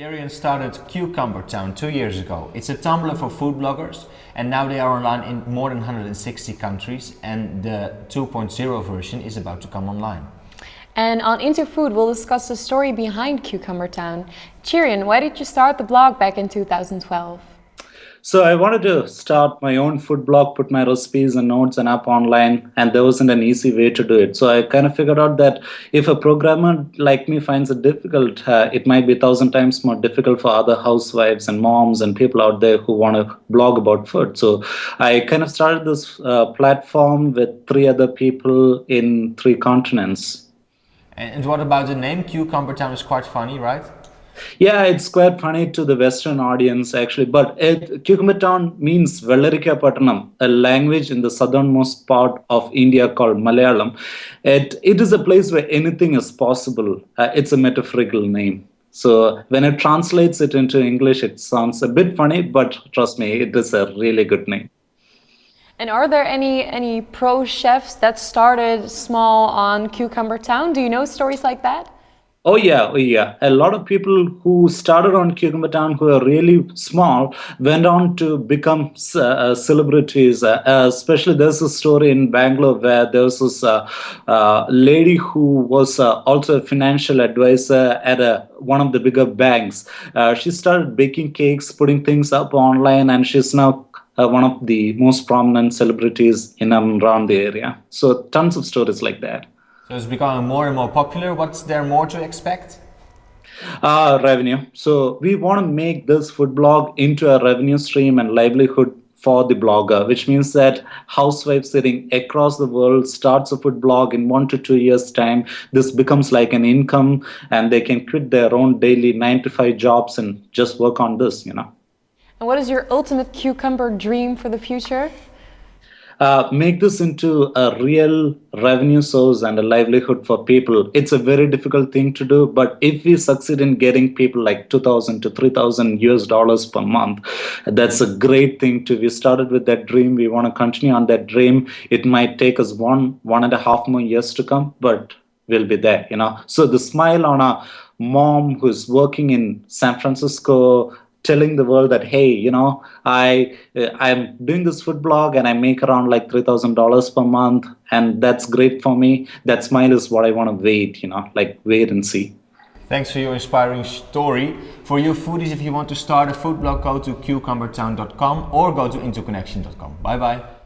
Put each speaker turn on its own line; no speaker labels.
Cherian started Cucumber Town two years ago. It's a Tumblr for food bloggers and now they are online in more than 160 countries and the 2.0 version is about to come online.
And on Interfood, we'll discuss the story behind Cucumber Town. Cherian, why did you start the blog back in 2012?
So I wanted to start my own food blog, put my recipes and notes and up online, and there wasn't an easy way to do it. So I kind of figured out that if a programmer like me finds it difficult, uh, it might be a thousand times more difficult for other housewives and moms and people out there who want to blog about food. So I kind of started this uh, platform with three other people in three continents.
And what about the name? Cucumber Town is quite funny, right?
Yeah, it's quite funny to the Western audience actually, but it, Cucumber Town means Pattanam, a language in the southernmost part of India called Malayalam. It, it is a place where anything is possible. Uh, it's a metaphorical name. So when it translates it into English, it sounds a bit funny, but trust me, it is a really good name.
And are there any any pro chefs that started small on Cucumber Town? Do you know stories like that?
Oh yeah, oh yeah. A lot of people who started on Cucumber Town who are really small went on to become uh, celebrities. Uh, especially there's a story in Bangalore where there was this uh, uh lady who was uh, also a financial advisor at a, one of the bigger banks. Uh, she started baking cakes, putting things up online, and she's now one of the most prominent celebrities in and around the area. So tons of stories like that.
So it's becoming more and more popular. What's there more to expect?
Uh, revenue. So we want to make this food blog into a revenue stream and livelihood for the blogger, which means that housewife sitting across the world starts a food blog in one to two years time. This becomes like an income and they can quit their own daily nine to five jobs and just work on this, you know.
And what is your ultimate cucumber dream for the future?
Uh, make this into a real revenue source and a livelihood for people. It's a very difficult thing to do, but if we succeed in getting people like 2,000 to 3,000 US dollars per month, that's a great thing to. We started with that dream. We want to continue on that dream. It might take us one, one and a half more years to come, but we'll be there, you know. So the smile on a mom who's working in San Francisco, telling the world that hey you know i uh, i'm doing this food blog and i make around like $3000 per month and that's great for me that smile is what i want to wait you know like wait and see
Thanks for your inspiring story. For you foodies, if you want to start a food blog, go to cucumbertown.com or go to interconnection.com Bye bye.